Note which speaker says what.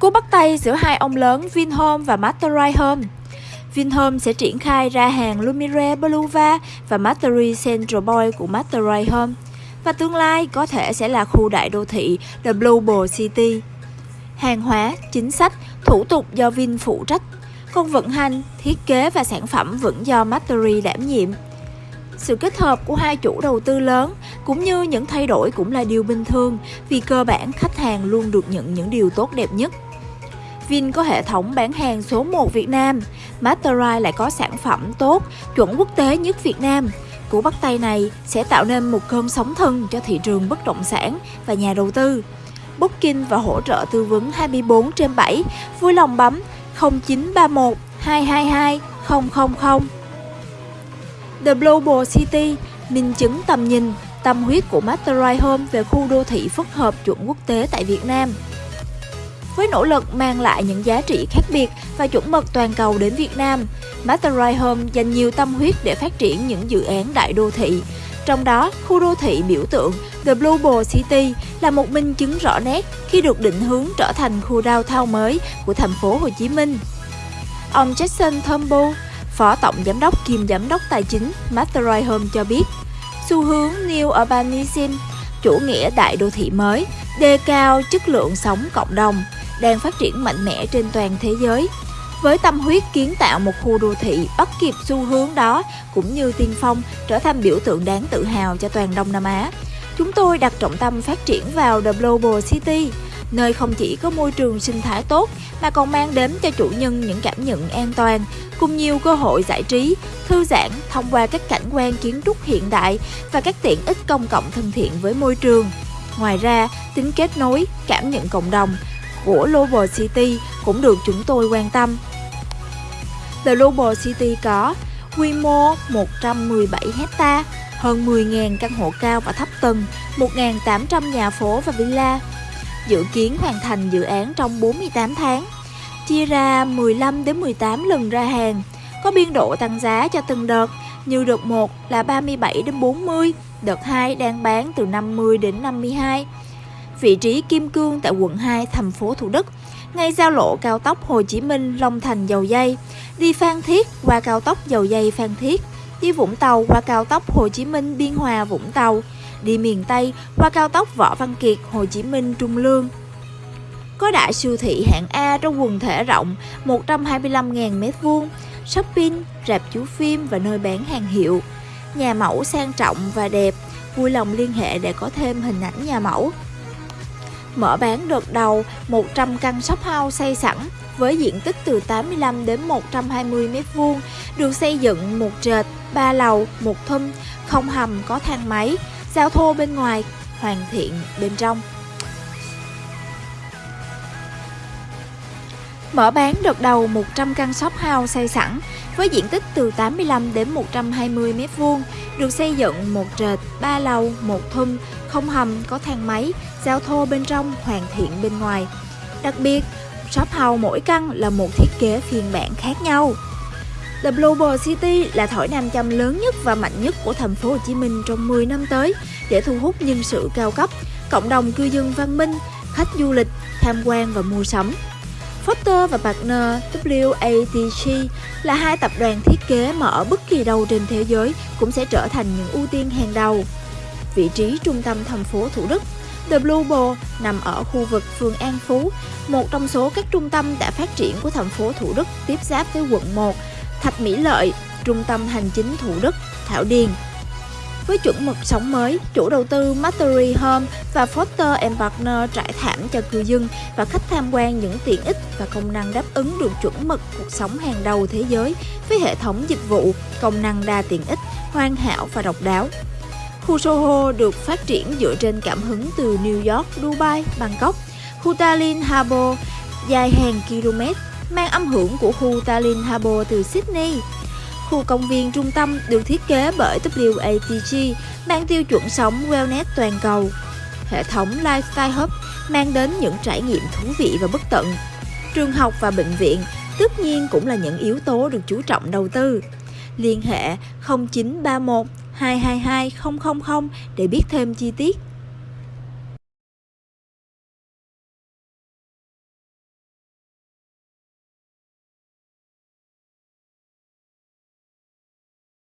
Speaker 1: Cú bắt tay giữa hai ông lớn Vinhome và Materai Home Vinhome sẽ triển khai ra hàng Lumire Boulevard và Mastery Central Boy của Materai Home và tương lai có thể sẽ là khu đại đô thị The Global City. Hàng hóa, chính sách, thủ tục do Vin phụ trách, còn vận hành, thiết kế và sản phẩm vẫn do Mastery đảm nhiệm. Sự kết hợp của hai chủ đầu tư lớn cũng như những thay đổi cũng là điều bình thường vì cơ bản khách hàng luôn được nhận những điều tốt đẹp nhất. Vin có hệ thống bán hàng số 1 Việt Nam, Masterai lại có sản phẩm tốt, chuẩn quốc tế nhất Việt Nam. Cú bắt tay này sẽ tạo nên một cơn sóng thần cho thị trường bất động sản và nhà đầu tư. Booking và hỗ trợ tư vấn 24 trên 7, vui lòng bấm 0931 222 000. The Global City, minh chứng tầm nhìn, tâm huyết của Masterai Home về khu đô thị phức hợp chuẩn quốc tế tại Việt Nam. Với nỗ lực mang lại những giá trị khác biệt và chuẩn mực toàn cầu đến Việt Nam, Masterai Home dành nhiều tâm huyết để phát triển những dự án đại đô thị. Trong đó, khu đô thị biểu tượng The Global City là một minh chứng rõ nét khi được định hướng trở thành khu downtown mới của thành phố Hồ Chí Minh. Ông Jackson Thumble, Phó Tổng Giám đốc kiêm Giám đốc Tài chính Masterai Home cho biết, xu hướng New Urbanism, chủ nghĩa đại đô thị mới, đề cao chất lượng sống cộng đồng, đang phát triển mạnh mẽ trên toàn thế giới. Với tâm huyết kiến tạo một khu đô thị bắt kịp xu hướng đó cũng như tiên phong trở thành biểu tượng đáng tự hào cho toàn Đông Nam Á. Chúng tôi đặt trọng tâm phát triển vào The Global City, nơi không chỉ có môi trường sinh thái tốt mà còn mang đến cho chủ nhân những cảm nhận an toàn cùng nhiều cơ hội giải trí, thư giãn thông qua các cảnh quan kiến trúc hiện đại và các tiện ích công cộng thân thiện với môi trường. Ngoài ra, tính kết nối, cảm nhận cộng đồng của Global City cũng được chúng tôi quan tâm. The Global City có quy mô 117 hecta, hơn 10.000 căn hộ cao và thấp tầng, 1.800 nhà phố và villa. Dự kiến hoàn thành dự án trong 48 tháng, chia ra 15 đến 18 lần ra hàng, có biên độ tăng giá cho từng đợt, như đợt 1 là 37 đến 40, đợt 2 đang bán từ 50 đến 52 vị trí Kim Cương tại quận 2, thành phố Thủ Đức, ngay giao lộ cao tốc Hồ Chí Minh Long Thành Dầu Dây, đi Phan Thiết qua cao tốc Dầu Dây Phan Thiết, đi Vũng Tàu qua cao tốc Hồ Chí Minh Biên Hòa Vũng Tàu, đi miền Tây qua cao tốc Võ Văn Kiệt Hồ Chí Minh Trung Lương. Có đại siêu thị hạng A trong quần thể rộng 125.000 m2, shopping, rạp chiếu phim và nơi bán hàng hiệu. Nhà mẫu sang trọng và đẹp, vui lòng liên hệ để có thêm hình ảnh nhà mẫu mở bán đợt đầu 100 căn shop house xây sẵn với diện tích từ 85 đến 120 m2, được xây dựng một trệt, ba lầu, một thum, không hầm có thang máy, giao thô bên ngoài, hoàn thiện bên trong. Mở bán đợt đầu 100 căn shop house xây sẵn với diện tích từ 85 đến 120 m2, được xây dựng một trệt, ba lầu, một thum, không hầm, có thang máy, giao thô bên trong, hoàn thiện bên ngoài. Đặc biệt, shop house mỗi căn là một thiết kế phiên bản khác nhau. The Global City là thỏi nam châm lớn nhất và mạnh nhất của thành phố Hồ Chí Minh trong 10 năm tới để thu hút nhân sự cao cấp, cộng đồng cư dân văn minh, khách du lịch, tham quan và mua sắm. Foster và partner WATG là hai tập đoàn thiết kế mà ở bất kỳ đâu trên thế giới cũng sẽ trở thành những ưu tiên hàng đầu. Vị trí trung tâm thành phố Thủ Đức, The Blue Ball nằm ở khu vực phường An Phú, một trong số các trung tâm đã phát triển của thành phố Thủ Đức tiếp giáp với quận 1, Thạch Mỹ Lợi, trung tâm hành chính Thủ Đức, Thảo Điền, với chuẩn mực sống mới, chủ đầu tư Mastery Home và Foster Partner trải thảm cho cư dân và khách tham quan những tiện ích và công năng đáp ứng được chuẩn mực cuộc sống hàng đầu thế giới với hệ thống dịch vụ, công năng đa tiện ích, hoàn hảo và độc đáo. Khu Soho được phát triển dựa trên cảm hứng từ New York, Dubai, Bangkok. Khu Tallinn Harbour dài hàng km mang âm hưởng của khu Tallinn Harbour từ Sydney khu công viên trung tâm được thiết kế bởi WATG mang tiêu chuẩn sống wellness toàn cầu. Hệ thống Lifestyle Hub mang đến những trải nghiệm thú vị và bất tận. Trường học và bệnh viện tất nhiên cũng là những yếu tố được chú trọng đầu tư. Liên hệ 0931 222 000 để biết thêm chi tiết.